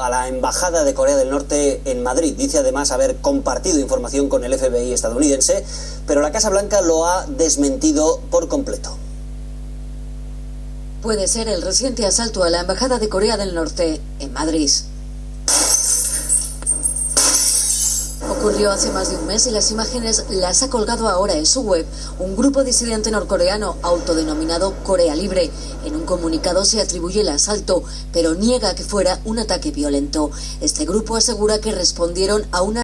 a la Embajada de Corea del Norte en Madrid. Dice además haber compartido información con el FBI estadounidense, pero la Casa Blanca lo ha desmentido por completo. Puede ser el reciente asalto a la Embajada de Corea del Norte en Madrid. Ocurrió hace más de un mes y las imágenes las ha colgado ahora en su web un grupo disidente norcoreano autodenominado Corea Libre. En un comunicado se atribuye el asalto, pero niega que fuera un ataque violento. Este grupo asegura que respondieron a una